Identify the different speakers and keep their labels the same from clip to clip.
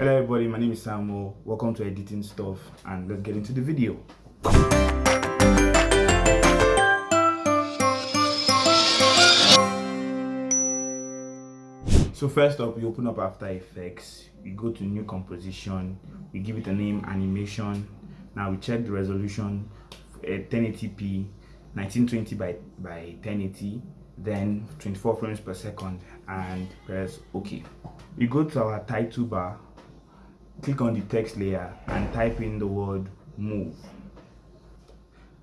Speaker 1: Hello everybody, my name is Samuel. Welcome to Editing Stuff and let's get into the video. So first up, we open up After Effects, we go to new composition, we give it a name animation. Now we check the resolution uh, at 1080p, 1920 by, by 1080, then 24 frames per second and press OK. We go to our title bar click on the text layer and type in the word move.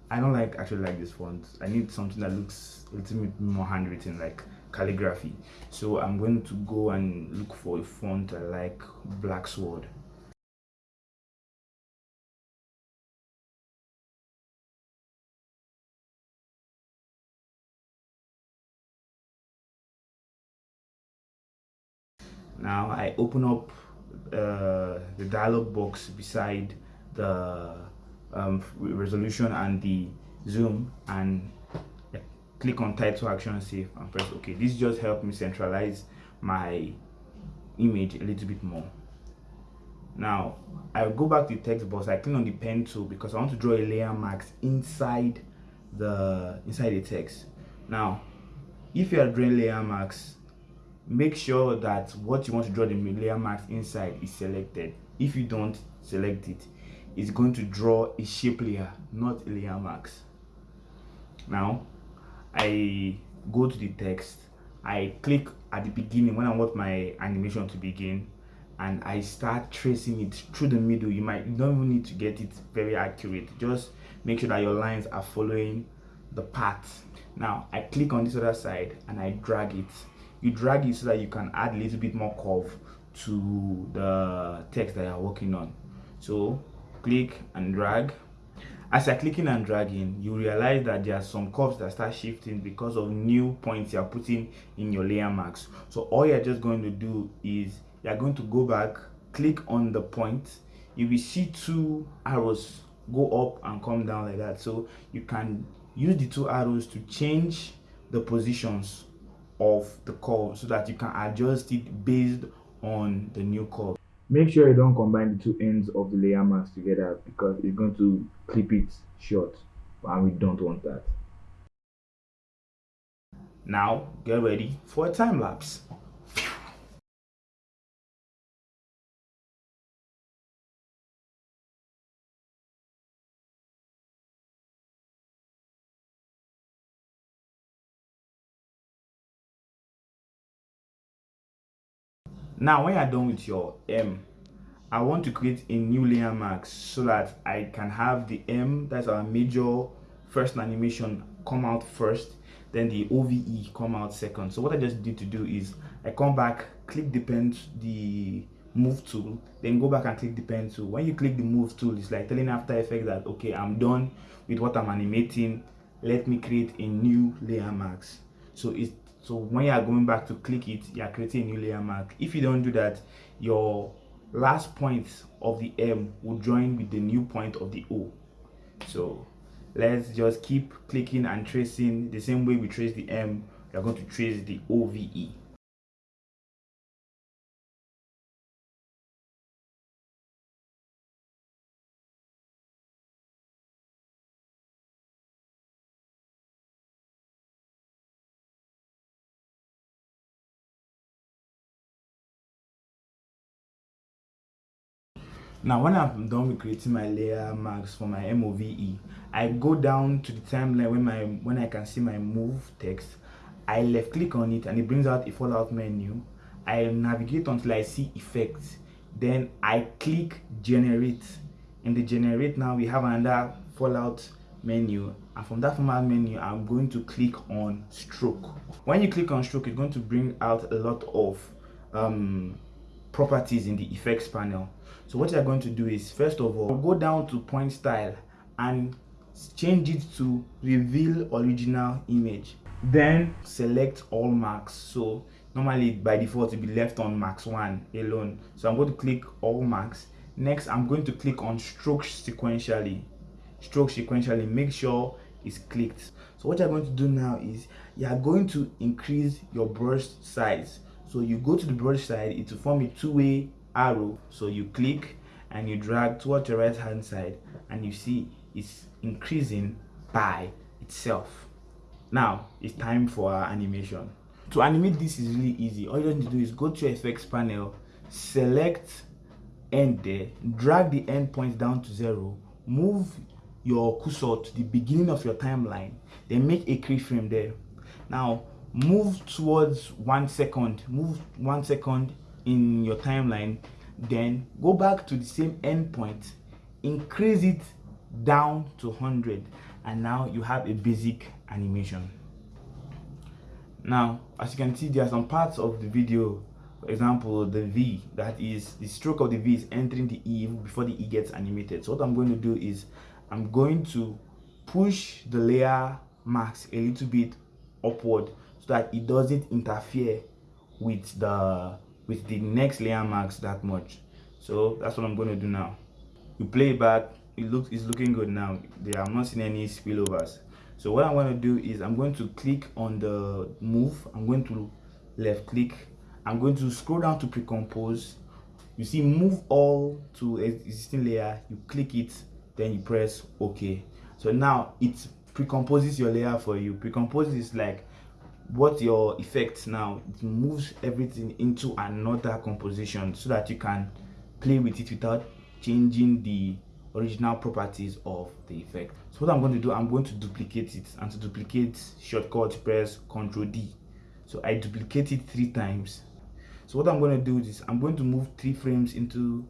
Speaker 1: I don't like actually like this font. I need something that looks a little bit more handwritten like calligraphy. So I'm going to go and look for a font I like Blacksword. Now I open up uh, the dialog box beside the um, resolution and the zoom and click on title action safe and press ok this just helped me centralize my image a little bit more. Now i'll go back to the text box i click on the pen tool because i want to draw a layer mask inside the inside the text. Now if you are drawing layer marks make sure that what you want to draw the layer mask inside is selected if you don't select it it's going to draw a shape layer not a layer mask. Now i go to the text. I click at the beginning when i want my animation to begin and i start tracing it through the middle. You might don't even need to get it very accurate. Just make sure that your lines are following the path. Now i click on this other side and i drag it. You drag it so that you can add a little bit more curve to the text that you're working on. So click and drag. As you're clicking and dragging you realize that there are some curves that start shifting because of new points you're putting in your layer marks. So all you're just going to do is you're going to go back click on the point. You will see two arrows go up and come down like that. So you can use the two arrows to change the positions of the curve so that you can adjust it based on the new curve make sure you don't combine the two ends of the layer mask together because it's going to clip it short and we don't want that. Now get ready for a time lapse now when you're done with your m i want to create a new layer mask so that i can have the m that's our major first animation come out first then the ove come out second. So what i just did to do is i come back click the pen the move tool then go back and click the pen tool. When you click the move tool it's like telling after effects that okay i'm done with what i'm animating. Let me create a new layer mask so it's so when you are going back to click it you are creating a new layer mark. If you don't do that your last point of the m will join with the new point of the o. So let's just keep clicking and tracing. The same way we trace the m we are going to trace the ove now when i'm done with creating my layer marks for my move i go down to the timeline when my when i can see my move text. I left click on it and it brings out a fallout menu. I navigate until i see effects. Then i click generate. In the generate now we have another fallout menu. And from that format menu i'm going to click on stroke. When you click on stroke it's going to bring out a lot of um, properties in the effects panel. So what you're going to do is first of all go down to point style and change it to reveal original image. Then select all marks. So normally by default it will be left on max one alone. So i'm going to click all marks. Next i'm going to click on stroke sequentially. Stroke sequentially make sure it's clicked. So what you're going to do now is you are going to increase your brush size so you go to the brush side it will form a two-way arrow. So you click and you drag towards your right hand side and you see it's increasing by itself. Now it's time for our animation. To animate this is really easy. All you need to do is go to your effects panel select end there drag the end point down to zero move your cursor to the beginning of your timeline then make a keyframe there. Now move towards one second move one second in your timeline then go back to the same endpoint increase it down to 100 and now you have a basic animation. Now as you can see there are some parts of the video for example the v that is the stroke of the v is entering the e before the e gets animated. So what i'm going to do is i'm going to push the layer mask a little bit upward so that it doesn't interfere with the with the next layer mask that much. So that's what i'm going to do now. You play it back it looks it's looking good now. There i'm not seeing any spillovers. So what i'm going to do is i'm going to click on the move. I'm going to left click. I'm going to scroll down to pre-compose. You see move all to existing layer. You click it then you press ok so now it pre-composes your layer for you. Pre-compose is like what your effects now it moves everything into another composition so that you can play with it without changing the original properties of the effect. So what i'm going to do i'm going to duplicate it and to duplicate shortcut press ctrl d. So i duplicate it three times. So what i'm going to do is i'm going to move three frames into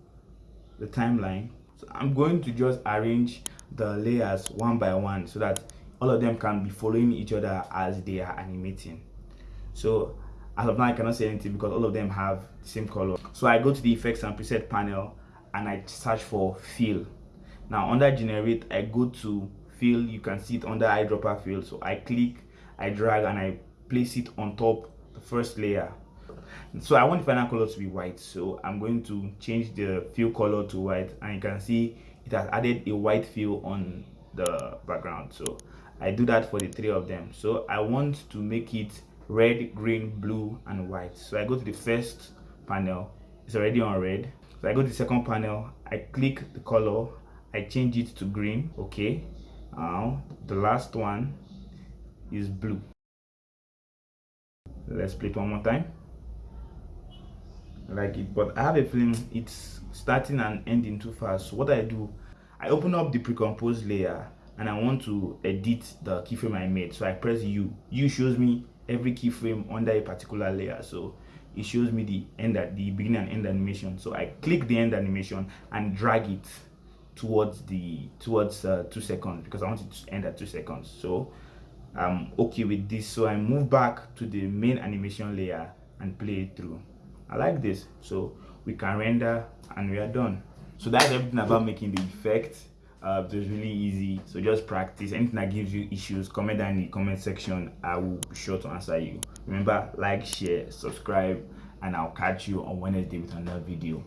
Speaker 1: the timeline. So i'm going to just arrange the layers one by one so that all of them can be following each other as they are animating. So as of now i cannot say anything because all of them have the same color. So i go to the effects and preset panel and i search for fill. Now under generate i go to fill. You can see it under eyedropper fill. So i click i drag and i place it on top the first layer. So i want the final color to be white. So i'm going to change the fill color to white. And you can see it has added a white fill on the background. So i do that for the three of them. So i want to make it red green blue and white. So i go to the first panel. It's already on red. So i go to the second panel. I click the color. I change it to green. Okay. Now the last one is blue. Let's play it one more time. Like it but i have a feeling it's starting and ending too fast. So what i do i open up the pre-composed layer and i want to edit the keyframe i made. So i press u. U shows me every keyframe under a particular layer. So it shows me the end at the beginning and end animation. So i click the end animation and drag it towards the towards uh, two seconds because i want it to end at two seconds. So i'm okay with this. So i move back to the main animation layer and play it through. I like this. So we can render and we are done. So that's everything about making the effect uh, it was really easy. So just practice. Anything that gives you issues comment down in the comment section. I will be sure to answer you. Remember like share subscribe and I'll catch you on Wednesday with another video